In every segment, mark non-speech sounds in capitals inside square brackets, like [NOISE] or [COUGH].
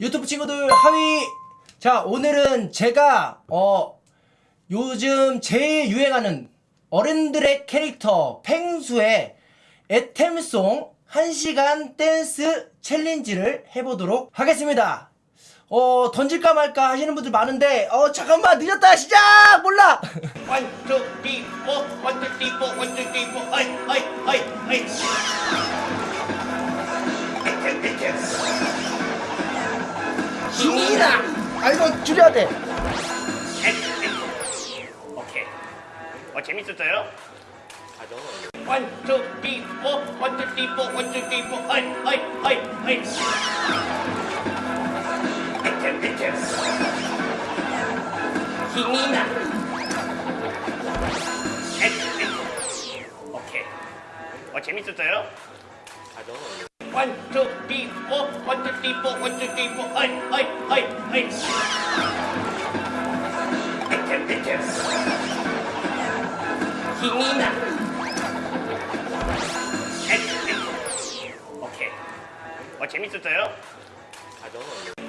유튜브 친구들 하위. 자 오늘은 제가 어 요즘 제일 유행하는 어른들의 캐릭터 펭수의 애템송 1시간 댄스 챌린지를 해보도록 하겠습니다. 어 던질까 말까 하시는 분들 많은데 어 잠깐만 늦었다 시작! 몰라! [LAUGHS] One, two, three, four, one, two, three, four, one, two, three, four, 아이, 아이, 아이, 아이. 힘이다. 아이고 줄여야 돼. 오케이. 어 재밌었어요? 아 너무 원투 디포 원투 디포 원투 디포 어이 어이 어이 어이 비켜 비켜 힘이 나 오케이. 어 재밌었어요? 아 너무 One, two, three, four, one, two, three, four, one, two, three, four, 아이, 아이, 아이, 아이. 힘이 나. 오케이. 어, 재밌었어요?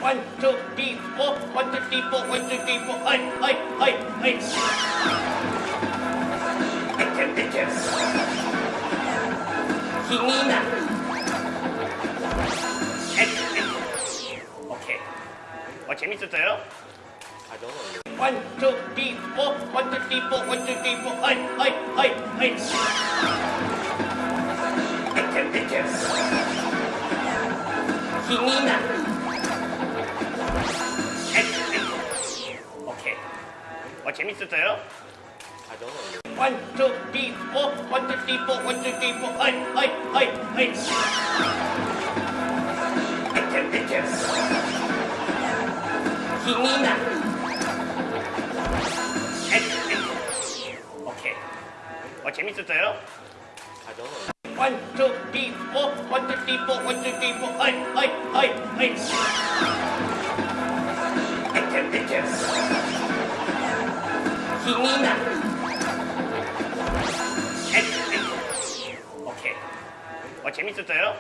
One, two, three, four, one, two, three, four, one, two, three, four, 아이, 아이, 아이, 아 어, 재밌었어요? One, two, three, four, one, two, three, four, one, two, three, four, 아이, 아이, 아이, 아이. 힘이 나. 오케이. 어, 재밌었어요? One, two, three, four, one, two, three, four, one, two, three, four, 아이, 아이, 아이, 아이. 힘이 나. 오케이. 어, 재밌었어요? One, two, three, four, one, two, three, four, one, two, three, four, 아이, 아이, 아이, 아이. 힘이 나. 오케이. 어, 재밌었어요?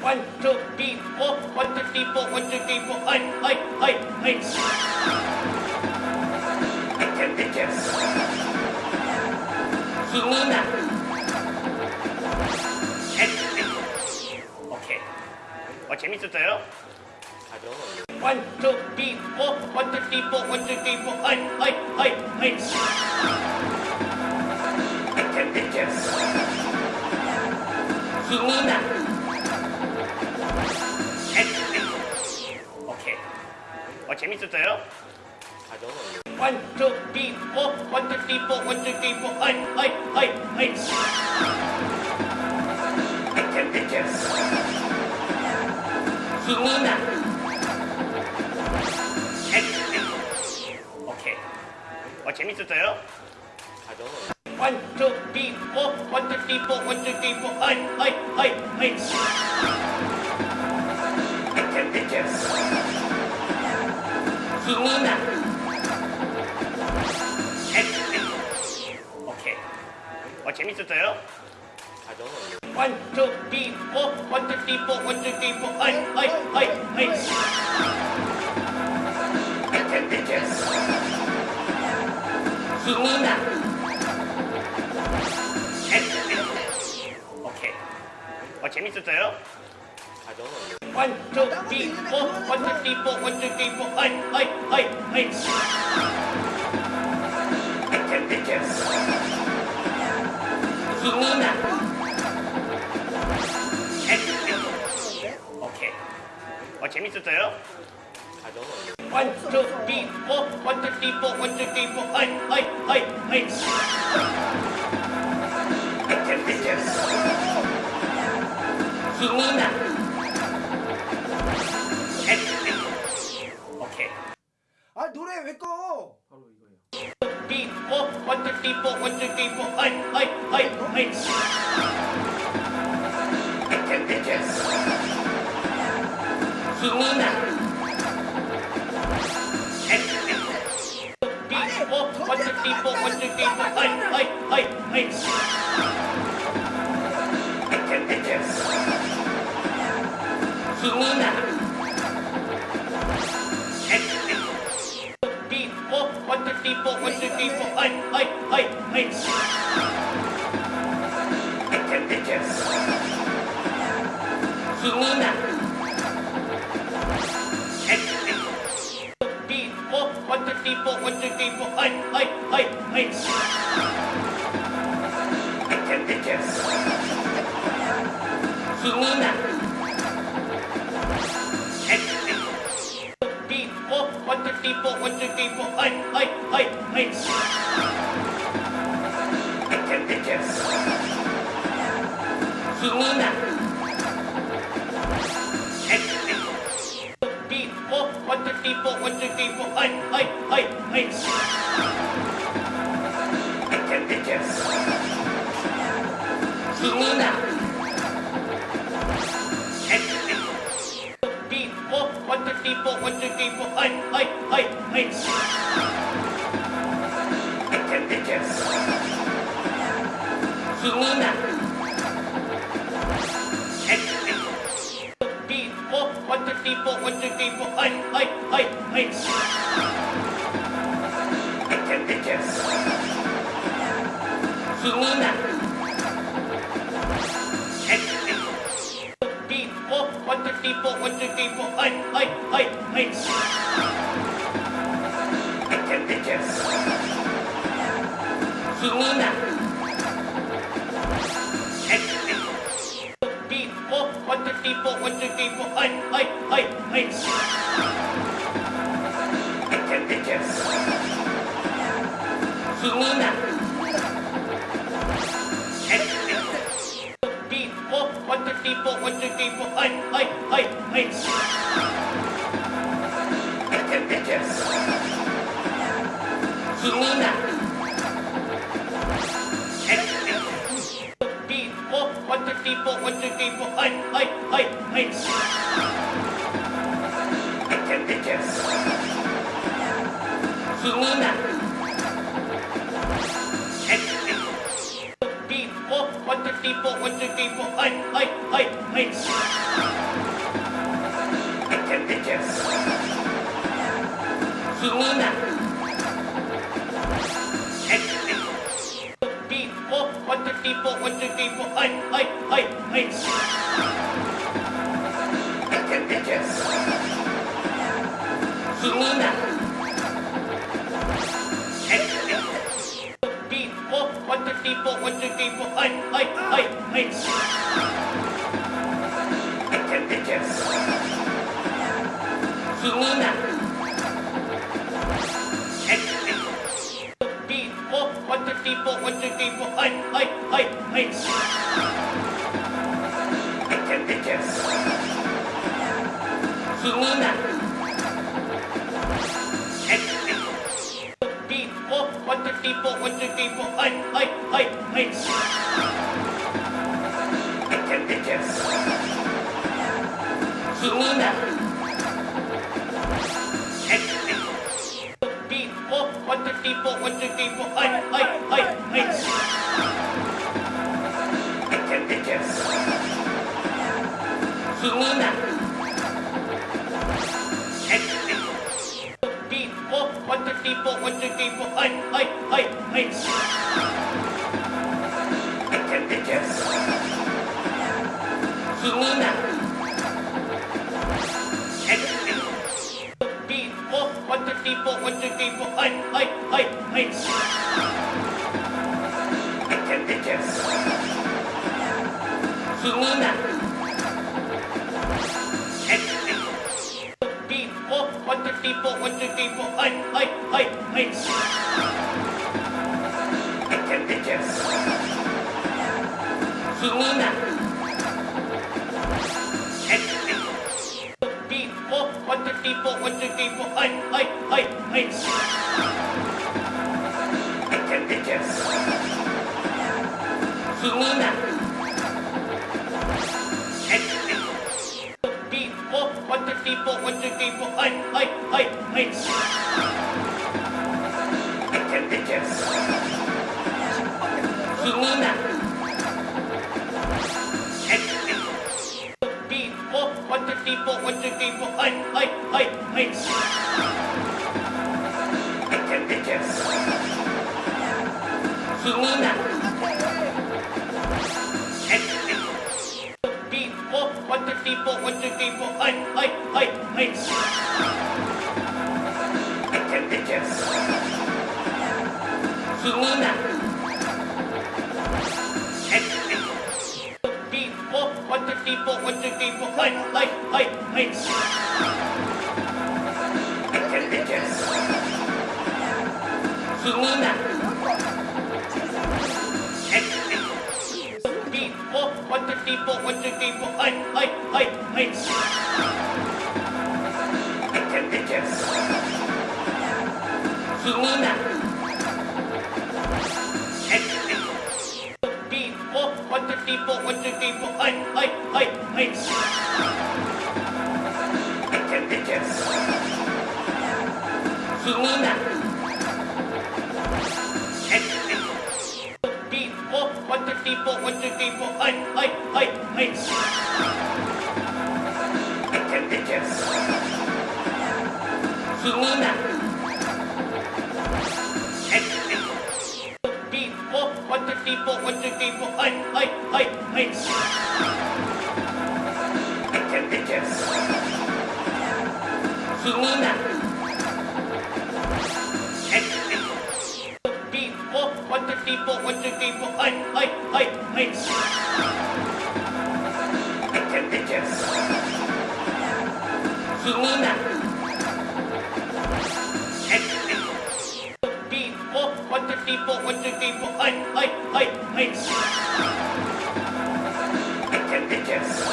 One, two, three, four, one, two, three, four, one, two, three, four, 아이, 아이, 아이, 아이. 힘이 나. 오케이. 어, 재밌었어요? One, two, three, four, one, two, three, four, one, two, three, four, 아이, 아이, 아이, 아 어, 재밌었어요? 원투 디포 원투 디포 원투 디포 하이 하이 하이 하이 아이템 아이템 힘이 나 오케이 어 재밌었어요? 원투 디포 원투 디포 원투 디포 하이 하이 하이 하이 아이템 아이템 힘이 나. 오케이. 어, 재밌었어요? One, two, three, four, one, two, three, four, one, two, three, four, 아이, 아이, 아이, 아이. 힘이 나. people, with the people, I, I, I, I. Attempt to Hinina. Okay. Okay, Mr. Taylor. One, two, three, four, one, two, three, four, one, two, three, four, I, I, I, I. Attempt to Hinina. 노래 왜 꺼? 바로 이거예요. 히니나. 히니나. 150 po, 150 po. Ay, ay, ay, ay. Item, item. Hingi na. Po, 150 po, 150 po. Ay, ay, ay, ay. Item, item. Hingi na. what's the depot, what's the depot, I, I, I, I. Item, item. 君な Ocho tipo, ocho tipo, ay, ay, ay, ay. Ekem, ekem. Hinina. Tipo, ocho tipo, ocho tipo, ay, ay, ay, ay. Ekem, ekem. Hinina. what the people, what the people, hi, hi, hi, hi. What the people, what the people, hi, hi, one, two, three, four, one, two, three, four, eight, eight, eight, eight. Eight, eight, eight.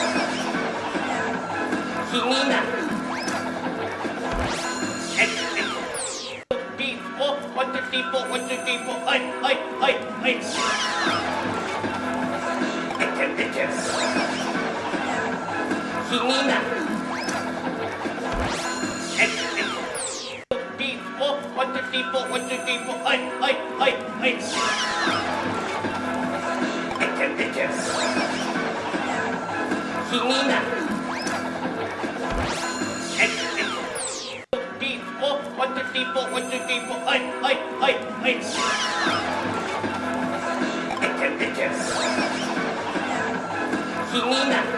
気になる。One, two, three, four, one, two, three, four, eight, eight, eight, eight. Eight, eight, eight. 気になる。three, four, one, two, three, four, eight, eight, eight, eight. Eight, eight, eight. Hinina. Eight, eight. Three, four, one, two, three, four, one, two, three, four, eight, eight, eight, eight. Eight, eight, eight. Hinina.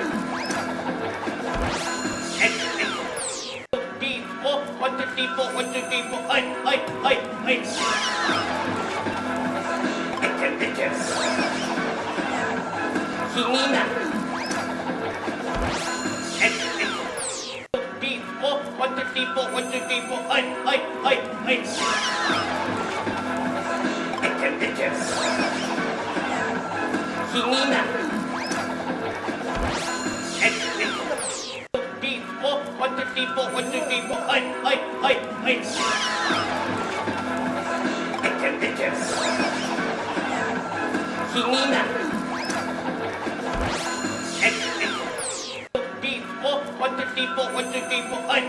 three, four, one, two, three, four. Hey, hey, hey, hey. Picture, picture. Sinina. Three, four, one, two, three, four, one, two, three, four. Hey, hey, hey, hey. Picture, picture. Sinina. people, what's the people? Hi, hi, hi, hi. I can be just. Hinina. People, what's the people? What's the people? Hi,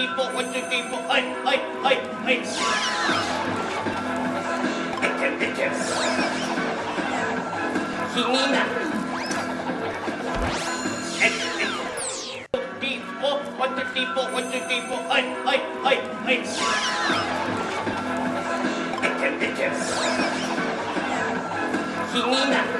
three, four, one, two, three, four, hey, hey, hey, hey. Item, item. Hi, hi, hi, hey, hey, hey. Item, item. Hinina.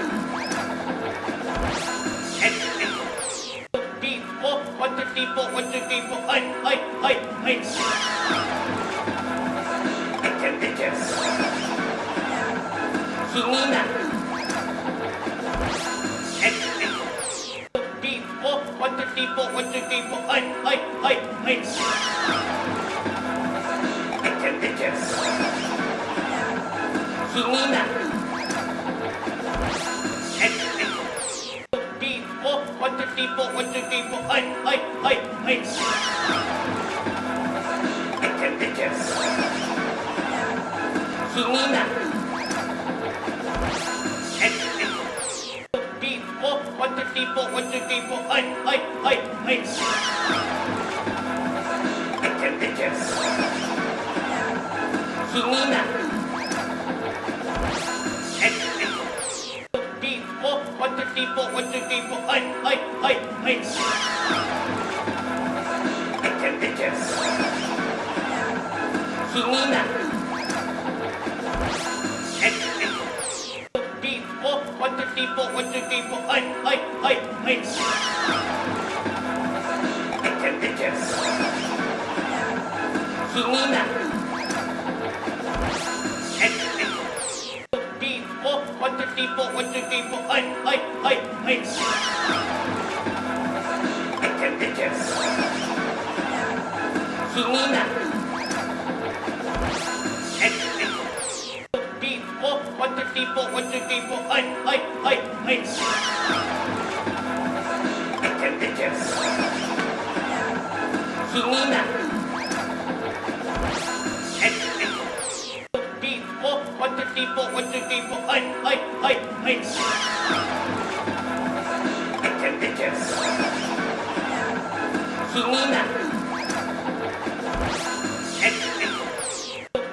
people, what do people, I, I, I, I. Can I, I, can three, four, one, two, three, four. Hey, hey, hey, hey. Item, item. Sinina. Three, four, one, two, three, four, one, two, three, four. Hey, hey, hey, hey. Item, item. Sinina. three, four, one, two, three, four, hey, hey, hey, hey. Picture, picture. Hinina. Three, four, one, two, three, four, one, two, three, four, hey, hey, hey, hey. Picture, picture. three, four, one, two, three, four, hey, hey, hey, hey. Item, item. Hinina. Three, four, one, two, three, four, one, two, three, four, hey, hey, hey, hey. Item, item. Hinina. people. Hey, hey, hey, hey. Ikke, ikke. Kinina.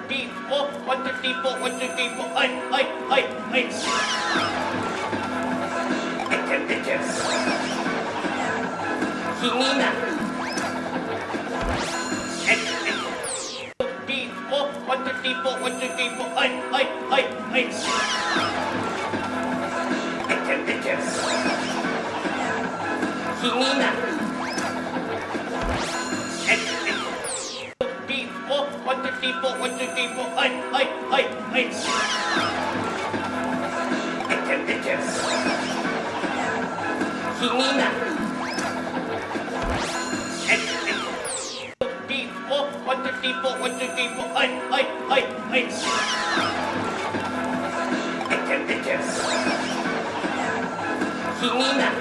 People, what the people, what the people, hey, hey, hey, hey. It's... Hinina. Deep, oh, what the deep, what the deep, oh, hi, hi, hi, hi. Nina.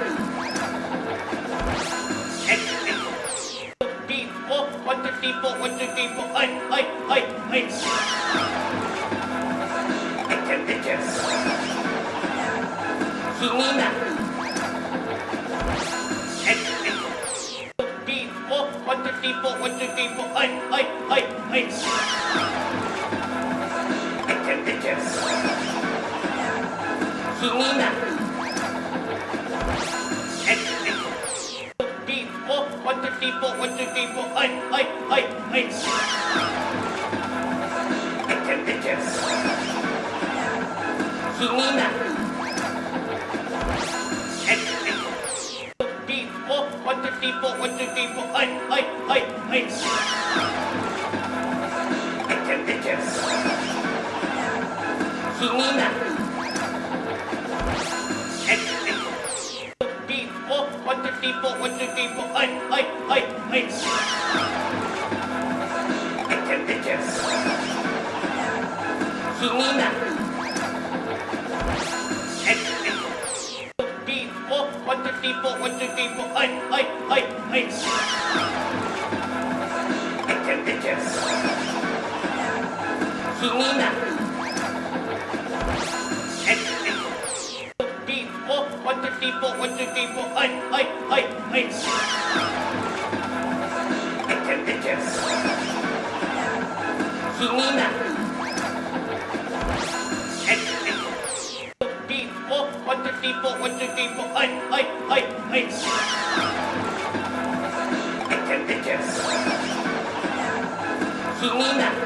みん。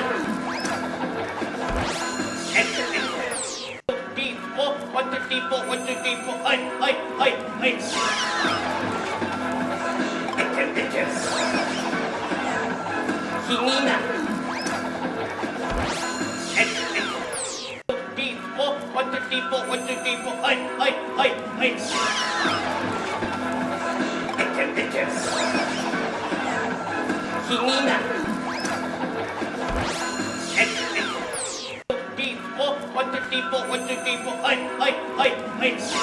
three, four, one, two, three, four, eight, eight, eight, eight. Eight, eight, eight. Hinina. Eight, eight. Three, four, one, two, three, four, one, two, three, four, eight, eight, eight, eight. Wait.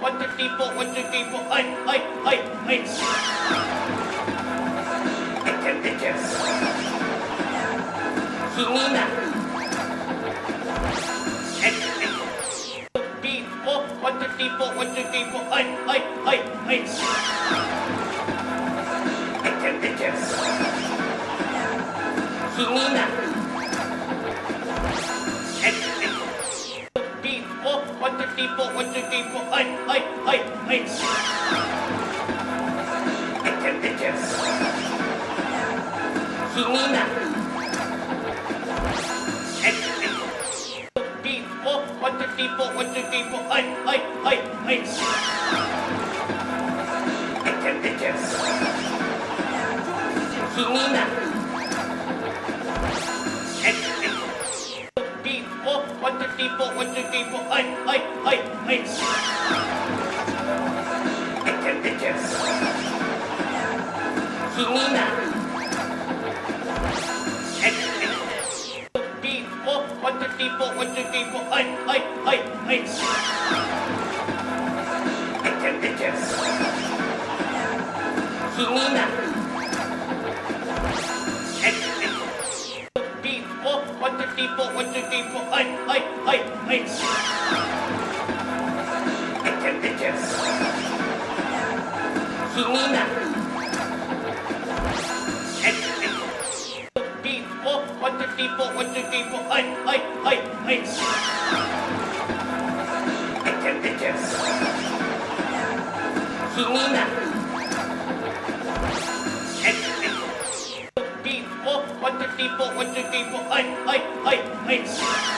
One, two, three, four. One, two, three, four. Hey, hey, hey, hey. Itchem, itchem. Hinina. Three, four. One, two, three, four. One, two, three, four. Hey, hey, hey, hey. Itchem, itchem. Hinina. three, four, one, two, three, four, eight, eight, eight, eight. Eight, eight, eight. Hinina. Eight, eight. Three, four, one, two, three, four, one, two, three, four, eight, eight, eight, eight. Eight, eight, eight. Hinina. three, four, one, two, three, four, hey, hey, hey, hey. Ejem, ejem. Hinina. Three, four, one, two, three, four, one, two, three, four, hey, hey, hey, hey. Ejem, ejem. Hinina. three, four, one, two, three, four, eight, eight, eight, eight. Eight, eight, eight. Hinina. Eight, eight. Three, four, one, two, three, four, one, two, three, four, eight, eight, eight, eight. Eight, eight, eight. Hinina. people, one, two, three, four, eight, eight, eight, eight.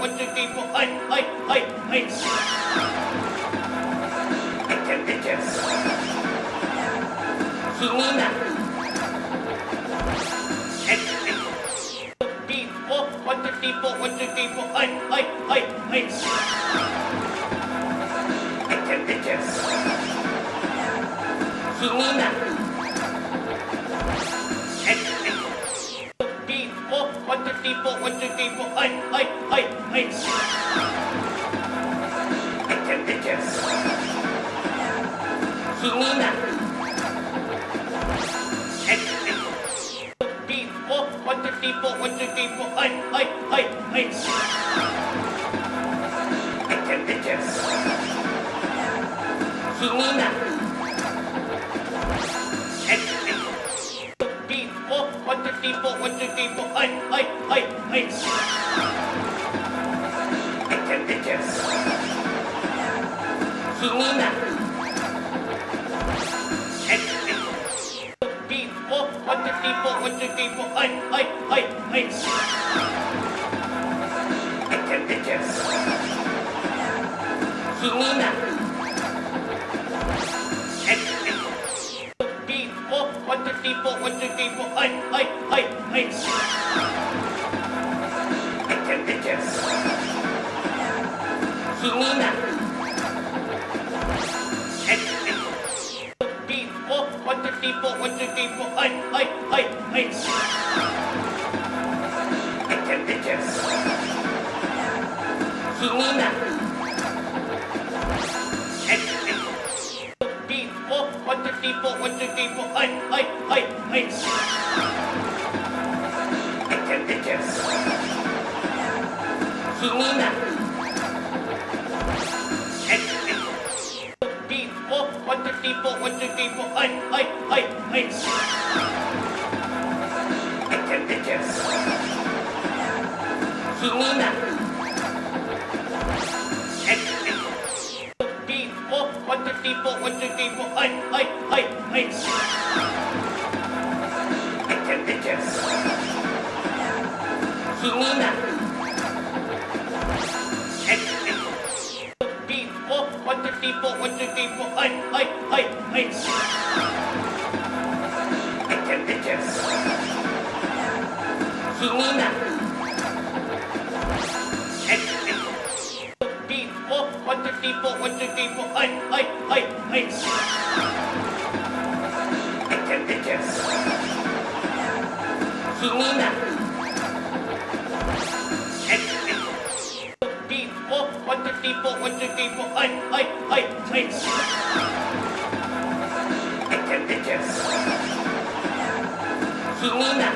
with the people. Hey, hey, hey, hey. Kinina. What the people, what the people. Kinina. with the people. I, I, I, I. Bitte, bitte. Chinina. People, what the people, what the people, はいはいはいはい听你。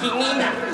拼命的。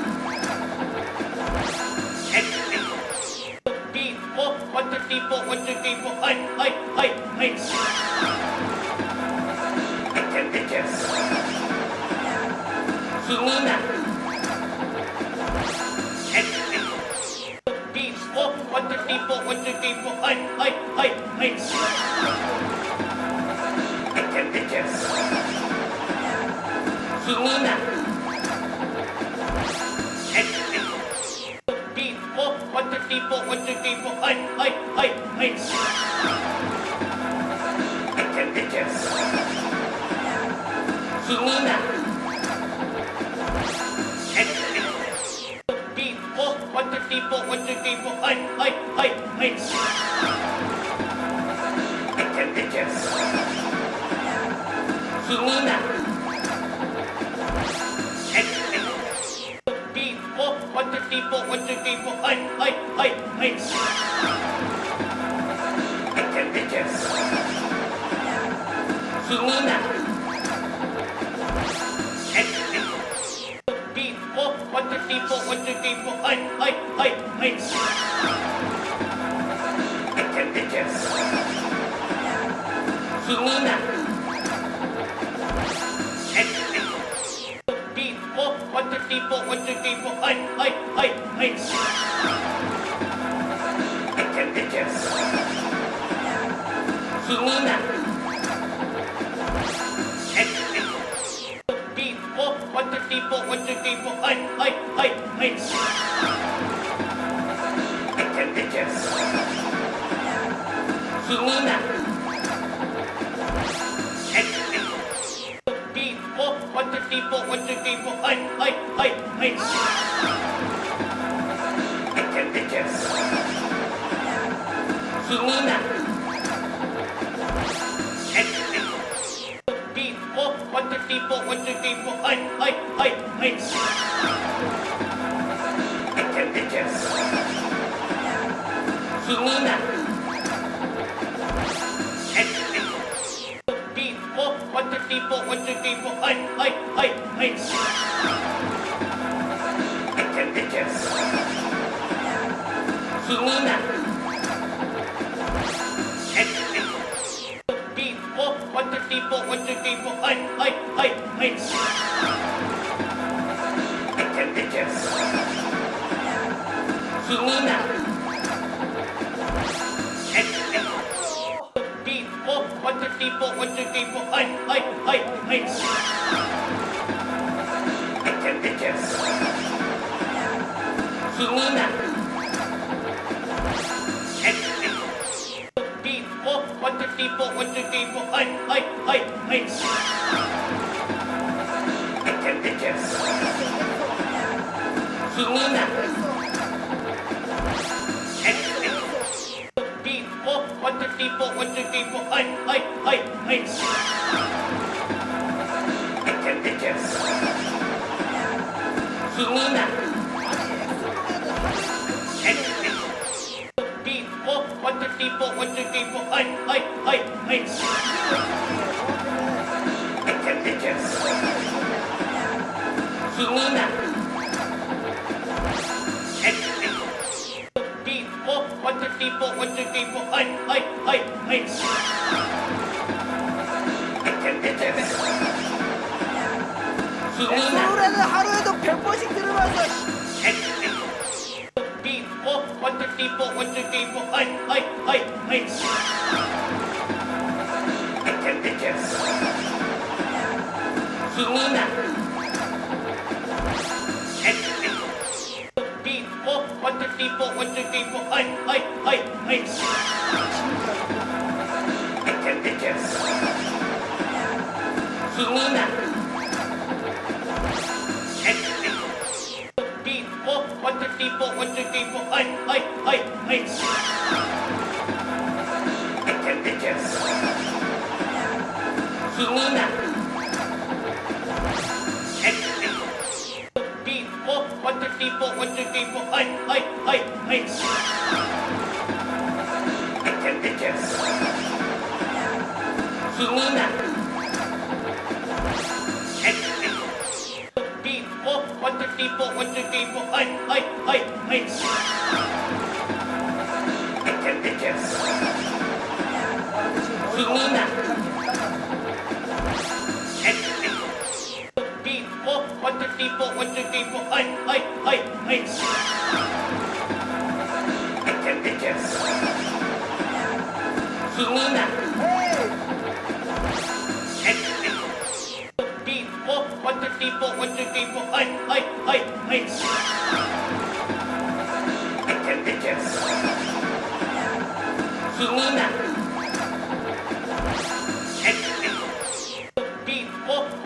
bitch.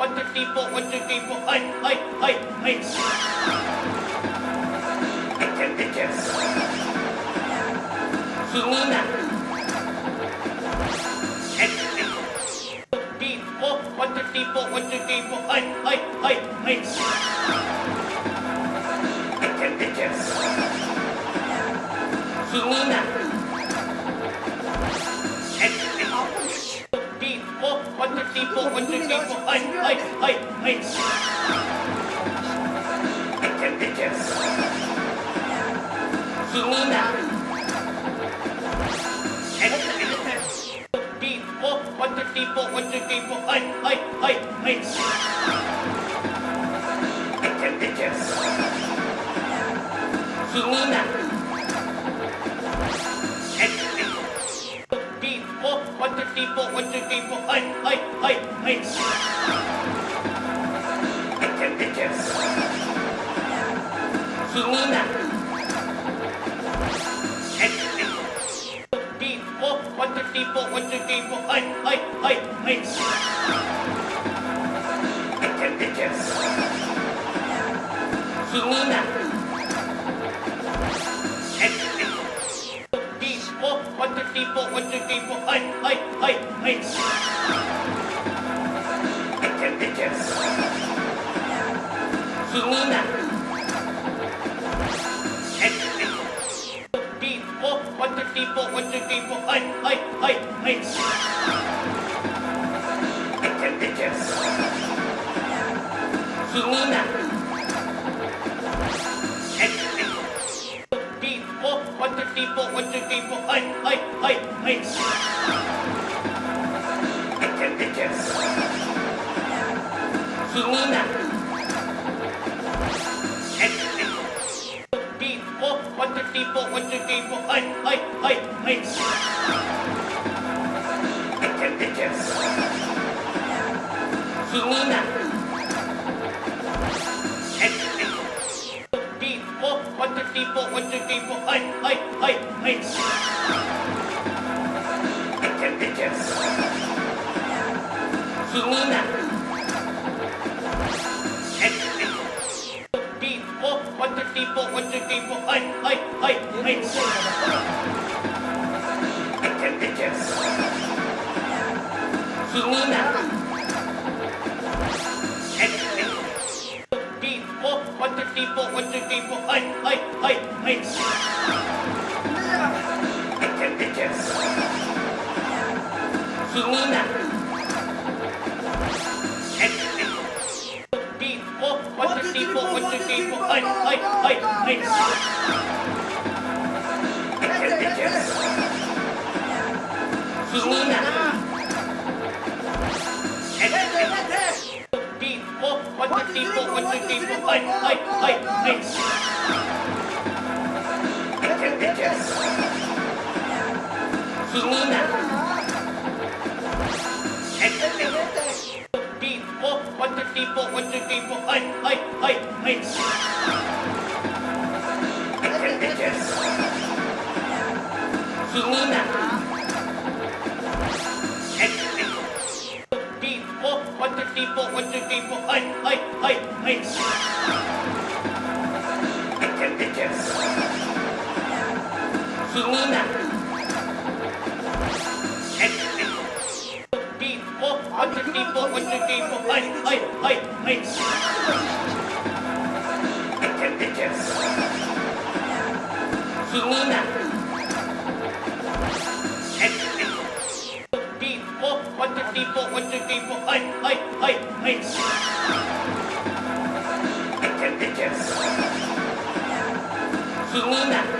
150 po, 150 po. Ay, ay, ay, ay. Picture, picture. Si Nina. Po, 150 po, 150 po. Ay, ay, ay, ay. Picture, picture. Si Nina. people, hundred people, I, I, I, I. I can pick him. Hinina. People, hundred people, hundred people, I, I, I, I. I can pick him. three, four, one, two, three, four, hey, hey, hey, hey. Item, item. Hinina. Three, four, one, two, three, four, one, two, three, four, hey, hey, hey, hey. Item, item. Hinina. people, what do people, hey, hey, hey, hey. Bitte, bitte. Chinina. People, what do people, what do people, hey, hey, hey, hey. Bitte, bitte. What do people, what do people, hey. はいはいはいいけるいける気になる One, two, three, four, one, two, three, four, hi, hi, hi, hi. I can get this. Hinina. One, two, three, four, one, two, three, four, hi, hi, hi, hi. Hinina. Tipo, otro tipo, otro tipo. Ay, ay, ay, ay. Hinina. Tipo, otro tipo, otro tipo. Ay, ay, ay, ay. Yes maquinina. And, and, deep. Oh, what's the deep? Oh, what's the deep? Oh, I, I, I, I. Maquinina. And, and, deep. Oh, what's the deep? Oh, what's ஒன்று டீப்போ ஒன்று டீப்போ ஐ ஐ ஐ ஐ Hinina. Tipo, otro tipo, otro tipo. Ay, ay, ay, ay. Hinina. கொஞ்சம் டீ போ கொஞ்சம் hey, hey, hey. ஐ ஐ ஐ Hinina. Dee po, what the dee po, what the dee po, ay, ay, ay, ay. Hinina.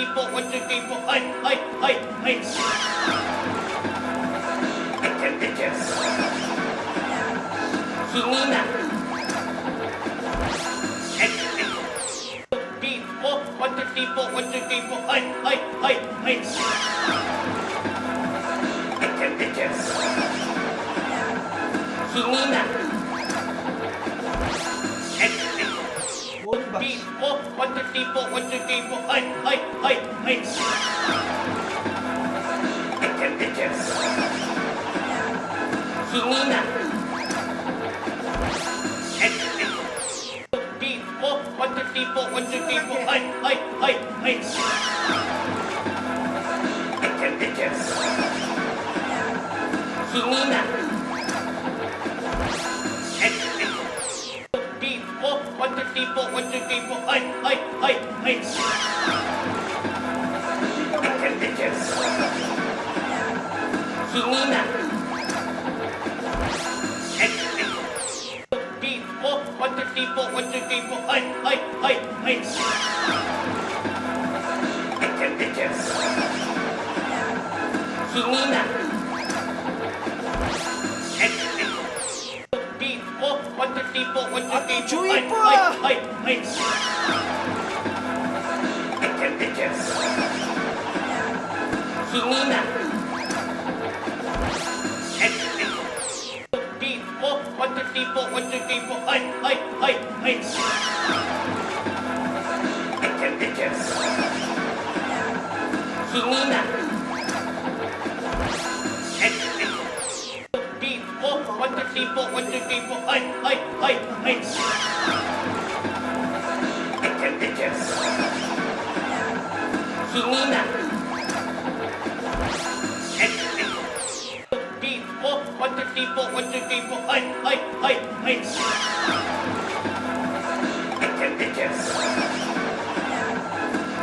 people, what do people, I, I, I, I. Hinina. People, what do people, what do people, I, I, I, I. Hinina. Eight.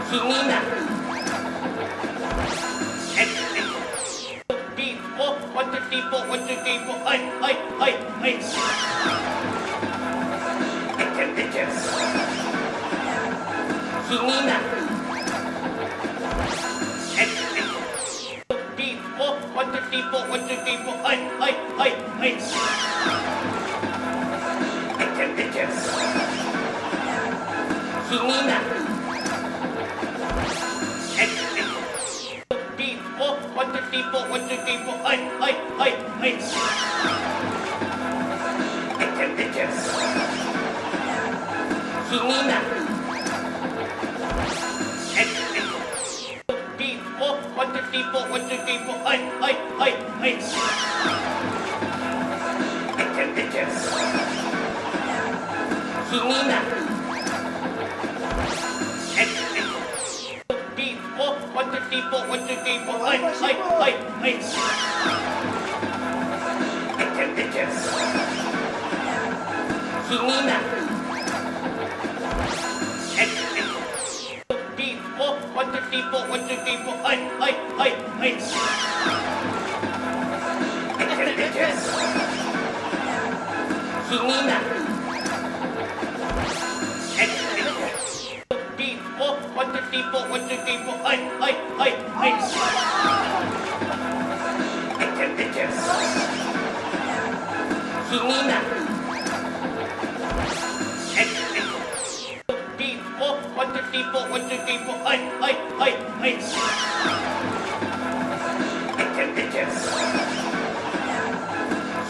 Hinina. And, what the people, what the people, hey, hey, hey, hey.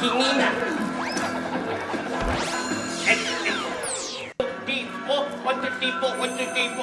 Pingina. Beef. Oh, what the people, what the people.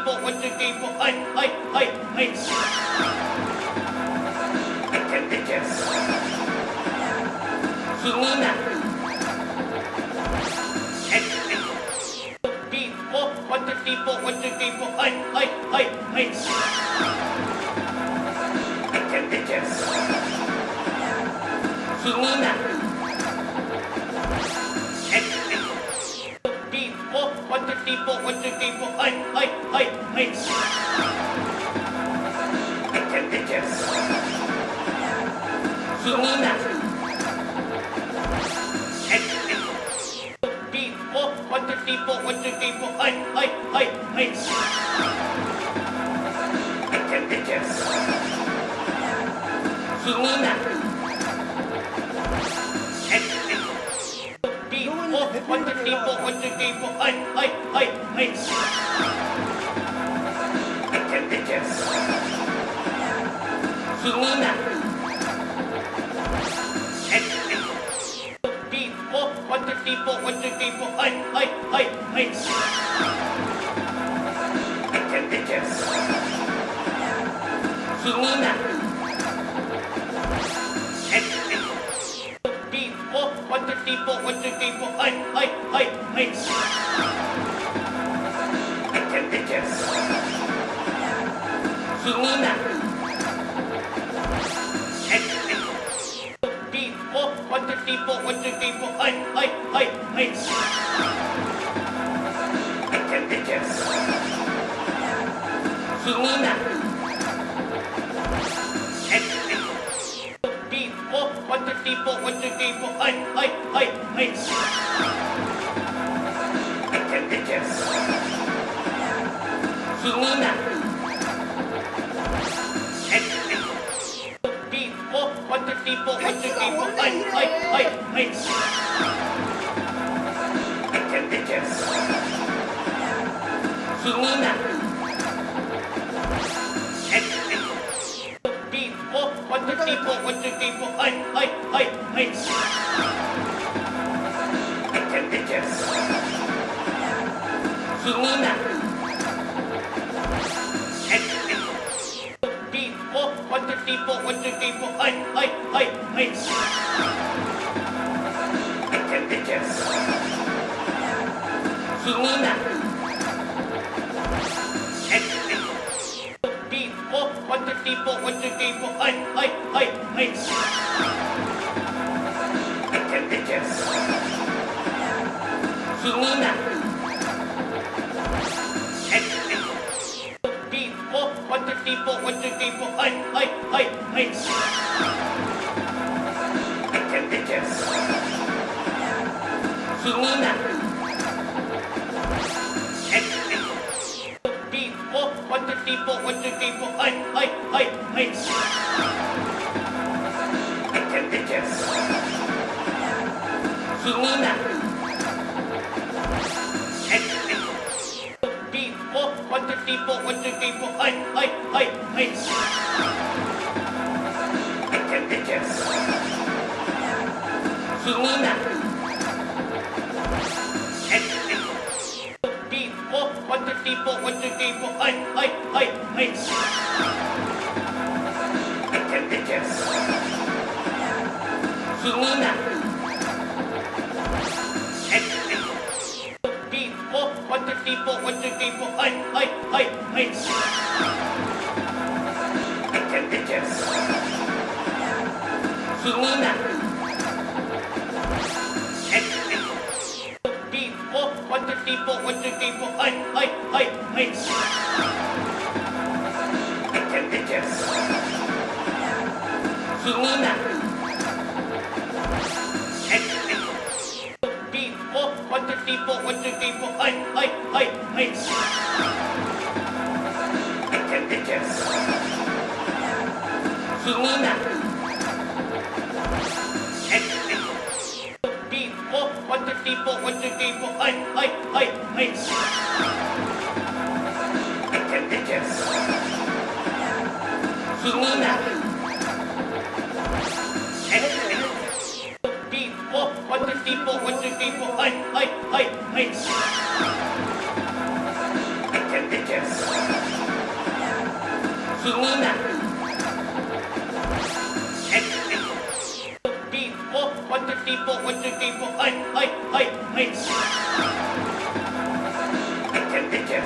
people, what the people, hi, hi, hi, hi. Hinina. People, what the people, what the people, hi, hi, hi, hi. with the people. hi, hi. hey, hey. Itches, itches. People, what people, hi, hi, hi. Hey, hey, people with the people. Hey, hey, hey, hey. Bitches, bitches. Hinina. People, what the people, what the people. Hey, hey, hey, hey. three, four, one, two, three, four, hey, hey, hey, hi, hi, hi. Sinina. Three, four, one, two, three, four, one, two, three, four, hey, hey, hey, hey. Picture, picture. Sinina. Thanks. What's the people? What's the people? Hey, hey, hey, hey. Hinina. People, the people? The people? Hey, hey, hey, hey. Hinina. people, with the people, hi, hi, hi, hi. three, four, one, two, three, four, hey, hey, hey, hey. Hinina. Three, four, one, two, three, four, one, two, three, four, hey, hey, hey, hey. Hinina. people, what the people, hey, hey, hey, hey. Hinina. People, what the people, what the people, hey, hey, hey, hey. Hinina. people, with the people. Hey, hey, hey, hey. Bitte, bitte.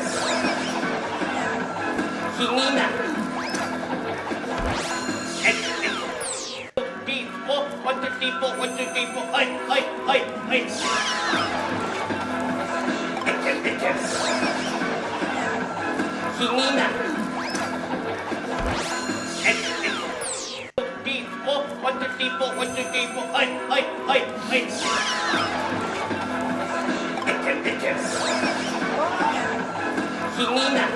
Chinina. People, with the people, with the people. Hey, hey, hey, hey. Bitte, bitte. Chinina. people, what the people, hi, hi, hi, hi. Hinina.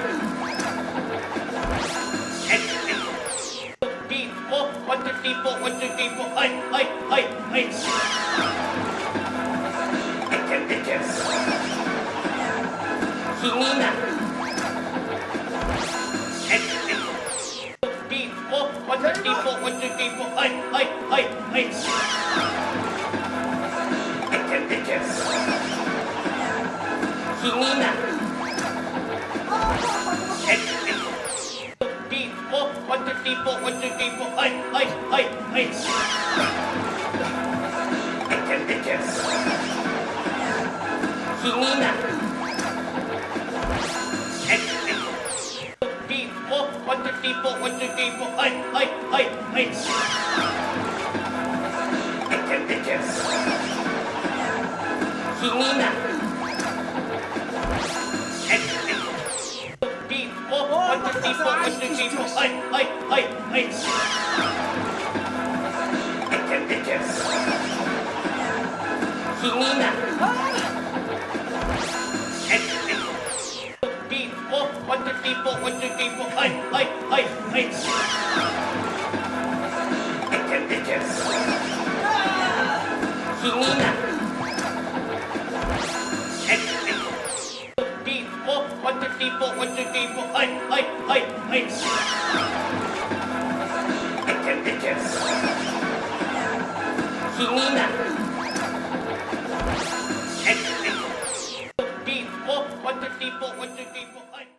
People, what the people, what the people, hi, hi, hi, hi. Hinina. three, four, one, two, three, four. Hey, hey, hey, hey. Itches, itches. Hinina. Itch, itch. Three, four, one, two, three, four, one, two, three, four. Hey, hey, hey, hey. Itches, itches. Hinina. tipo, ocho tipo, ay, ay, ay, ay. Ekem, ekem. Hinina. Tipo, ocho tipo, ocho tipo, ay, ay, ay, ay. Ekem, ekem. Hinina. Hinina. people, what two people, hi, hi, hi, hi. Picture, picture. Sinina. People, one, two people, one, two people, hi, hi, hi, hi. Picture, picture. Sinina.